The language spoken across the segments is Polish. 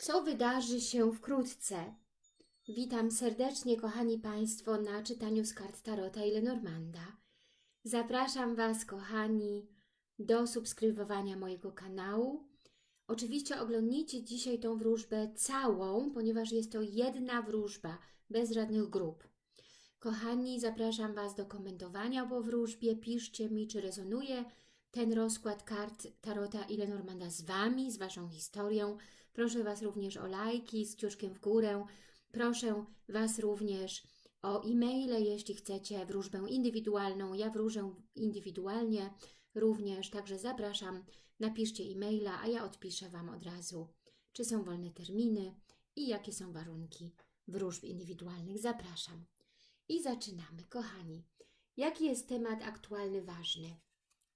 Co wydarzy się wkrótce? Witam serdecznie, kochani Państwo, na czytaniu z kart Tarota i Lenormanda. Zapraszam Was, kochani, do subskrybowania mojego kanału. Oczywiście oglądnijcie dzisiaj tą wróżbę całą, ponieważ jest to jedna wróżba, bez żadnych grup. Kochani, zapraszam Was do komentowania po wróżbie. Piszcie mi, czy rezonuje ten rozkład kart Tarota i Lenormanda z Wami, z Waszą historią. Proszę Was również o lajki z kciuszkiem w górę. Proszę Was również o e-maile, jeśli chcecie wróżbę indywidualną. Ja wróżę indywidualnie również, także zapraszam. Napiszcie e-maila, a ja odpiszę Wam od razu, czy są wolne terminy i jakie są warunki wróżb indywidualnych. Zapraszam. I zaczynamy, kochani. Jaki jest temat aktualny, ważny?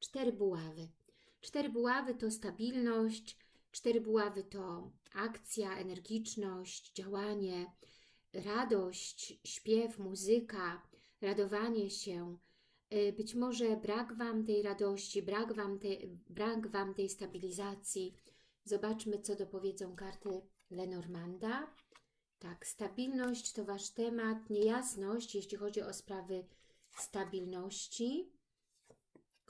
Cztery buławy. Cztery buławy to stabilność, cztery buławy to akcja, energiczność, działanie, radość, śpiew, muzyka, radowanie się. Y, Być może brak Wam tej radości, brak Wam tej, brak wam tej stabilizacji. Zobaczmy, co dopowiedzą karty Lenormanda. Tak, stabilność to Wasz temat, niejasność, jeśli chodzi o sprawy stabilności,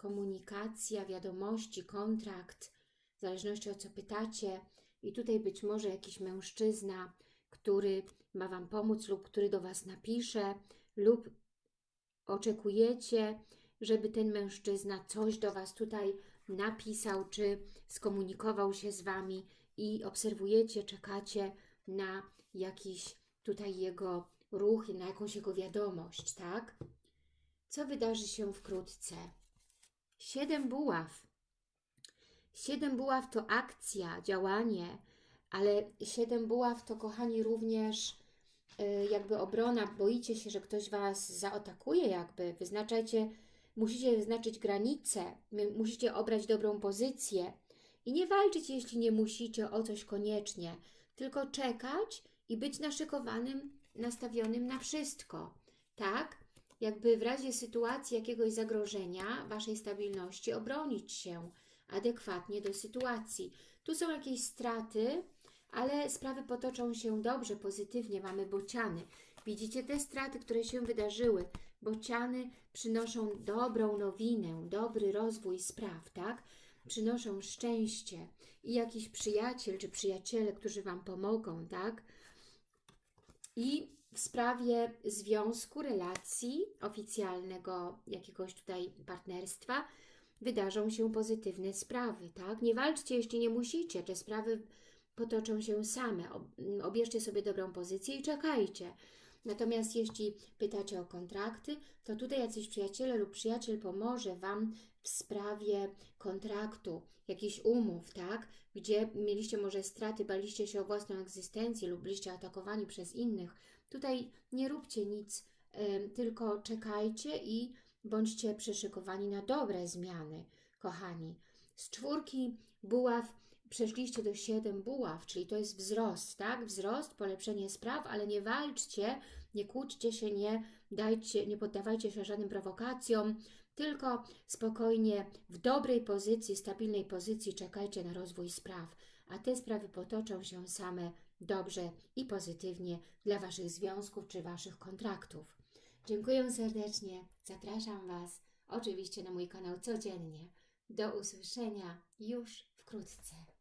komunikacja, wiadomości, kontrakt, w zależności o co pytacie. I tutaj być może jakiś mężczyzna, który ma Wam pomóc lub który do Was napisze lub oczekujecie, żeby ten mężczyzna coś do Was tutaj napisał, czy skomunikował się z Wami i obserwujecie, czekacie na jakiś tutaj jego ruch, na jakąś jego wiadomość, tak? Co wydarzy się wkrótce? Siedem buław. Siedem buław to akcja, działanie, ale siedem buław to, kochani, również y, jakby obrona. Boicie się, że ktoś Was zaatakuje, jakby. Wyznaczajcie, musicie wyznaczyć granice, musicie obrać dobrą pozycję i nie walczyć, jeśli nie musicie o coś koniecznie, tylko czekać i być naszykowanym, nastawionym na wszystko, tak? Jakby w razie sytuacji jakiegoś zagrożenia Waszej stabilności obronić się adekwatnie do sytuacji. Tu są jakieś straty, ale sprawy potoczą się dobrze, pozytywnie. Mamy bociany. Widzicie te straty, które się wydarzyły. Bociany przynoszą dobrą nowinę, dobry rozwój spraw, tak? Przynoszą szczęście i jakiś przyjaciel czy przyjaciele, którzy Wam pomogą, tak? I sprawie związku, relacji, oficjalnego jakiegoś tutaj partnerstwa wydarzą się pozytywne sprawy, tak? Nie walczcie, jeśli nie musicie, te sprawy potoczą się same. Ob- Obierzcie sobie dobrą pozycję i czekajcie. Natomiast jeśli pytacie o kontrakty, to tutaj jacyś przyjaciele lub przyjaciel pomoże Wam w sprawie kontraktu, jakichś umów, tak? Gdzie mieliście może straty, baliście się o własną egzystencję lub byliście atakowani przez innych. Tutaj nie róbcie nic, tylko czekajcie i bądźcie przyszykowani na dobre zmiany, kochani. Z czwórki buław przeszliście do siedem buław, czyli to jest wzrost, tak? Wzrost, polepszenie spraw, ale nie walczcie, nie kłóćcie się, nie dajcie, nie poddawajcie się żadnym prowokacjom, tylko spokojnie, w dobrej pozycji, stabilnej pozycji czekajcie na rozwój spraw, a te sprawy potoczą się same dobrze i pozytywnie dla Waszych związków czy Waszych kontraktów. Dziękuję serdecznie, zapraszam Was oczywiście na mój kanał codziennie. Do usłyszenia już wkrótce.